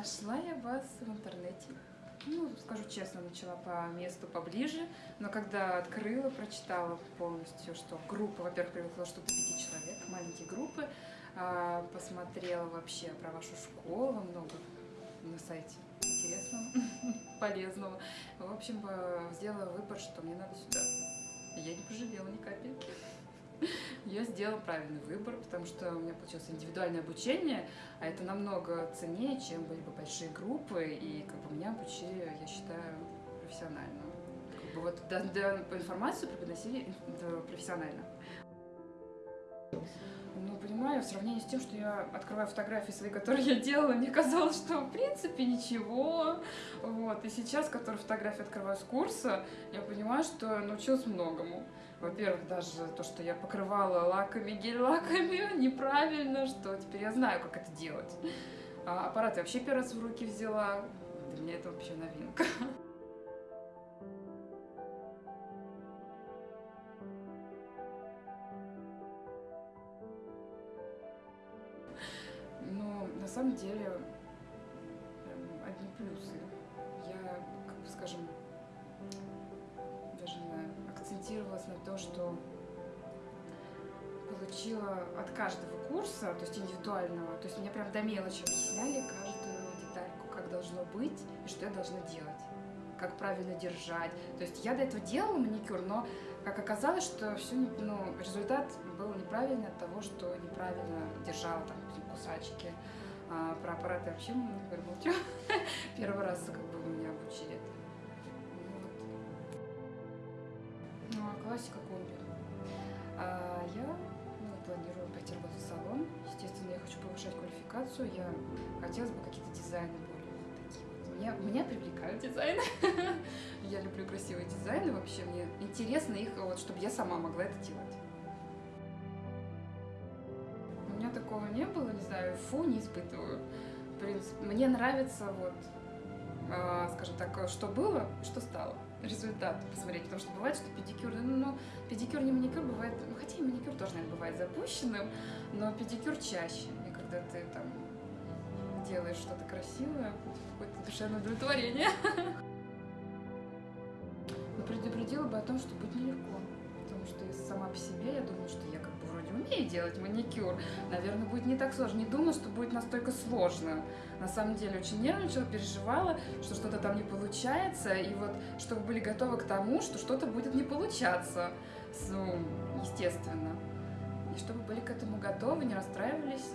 Нашла я вас в интернете. Ну, скажу честно, начала по месту поближе, но когда открыла, прочитала полностью, что группа, во-первых, привыкла что до пяти человек, маленькие группы, а, посмотрела вообще про вашу школу, много на сайте интересного, полезного. В общем, э, сделала выбор, что мне надо сюда. Я не пожалела ни капельки. Я сделала правильный выбор, потому что у меня получилось индивидуальное обучение, а это намного ценнее, чем были бы большие группы, и как бы меня обучили, я считаю, профессионально. Как бы вот да, да, информацию преподносили профессионально. Понимаю, в сравнении с тем, что я открываю фотографии свои, которые я делала, мне казалось, что в принципе ничего. Вот. И сейчас, которые фотографии открываю с курса, я понимаю, что научилась многому. Во-первых, даже то, что я покрывала лаками, гель-лаками неправильно, что теперь я знаю, как это делать. А аппарат я вообще первый раз в руки взяла. Для меня это вообще новинка. Самом деле, эм, одни плюсы. Я, как бы скажем, даже акцентировалась на то, что получила от каждого курса, то есть индивидуального, то есть мне прям до мелочи объясняли каждую детальку, как должно быть и что я должна делать, как правильно держать. То есть я до этого делала маникюр, но как оказалось, что все, ну, результат был неправильный от того, что неправильно держала там кусачки. А про аппараты вообще говорю, молчу. Первый раз как бы меня обучили. Вот. Ну, а классика комби. А я ну, планирую пойти работать в салон. Естественно, я хочу повышать квалификацию. Я хотелось бы какие-то дизайны более такие вот. Меня, меня привлекают дизайны. я люблю красивые дизайны вообще. Мне интересно их, вот, чтобы я сама могла это делать. Такого не было, не знаю, фу, не испытываю. В принципе, мне нравится вот, э, скажем так, что было, что стало. Результат посмотреть, потому что бывает, что педикюр, ну, ну педикюр не маникюр бывает, ну, хотя и маникюр тоже, наверное, бывает запущенным, но педикюр чаще. И когда ты там делаешь что-то красивое, какое-то душевное удовлетворение. Но предупредила бы о том, что будет нелегко. Потому что сама по себе, я думаю, что умею делать маникюр. Наверное, будет не так сложно. Не думала, что будет настолько сложно. На самом деле очень нервничала, переживала, что что-то там не получается. И вот, чтобы были готовы к тому, что что-то будет не получаться. Ну, естественно. И чтобы были к этому готовы, не расстраивались,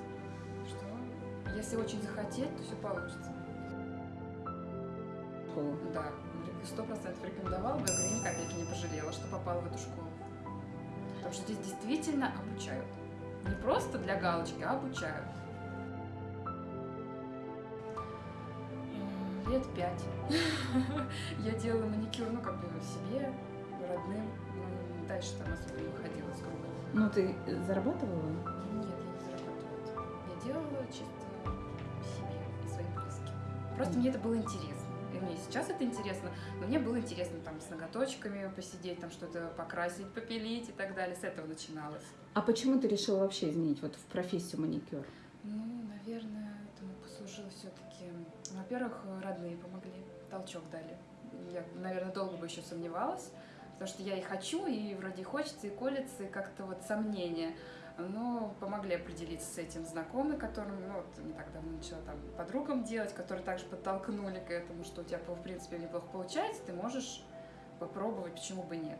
что если очень захотеть, то все получится. Да сто процентов рекомендовала бы, я говорю, ни капельки не пожалела, что попала в эту школу. Потому что здесь действительно обучают. Не просто для галочки, а обучают. Лет пять. Я делала маникюр, ну, как бы себе, родным. Ну, дальше там особо не выходила с круга. Ну, ты зарабатывала? Нет, я не зарабатывала. Я делала чисто себе и своим близким. Просто мне это было интересно мне сейчас это интересно, но мне было интересно там с ноготочками посидеть, там что-то покрасить, попилить и так далее. С этого начиналось. А почему ты решила вообще изменить вот в профессию маникюр? Ну, наверное, этому послужило все-таки, во-первых, родные помогли, толчок дали. Я, наверное, долго бы еще сомневалась, потому что я и хочу, и вроде хочется, и колется, и как-то вот сомнения но помогли определиться с этим знакомые, которым, ну, вот не так давно начала там подругам делать, которые также подтолкнули к этому, что у тебя, в принципе, неплохо получается, ты можешь попробовать, почему бы нет.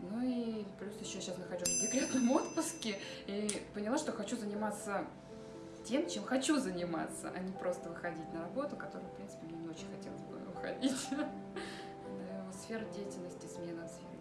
Ну и плюс еще сейчас нахожусь в декретном отпуске и поняла, что хочу заниматься тем, чем хочу заниматься, а не просто выходить на работу, которую, в принципе, мне не очень хотелось бы выходить. Сфера деятельности, смена деятельности.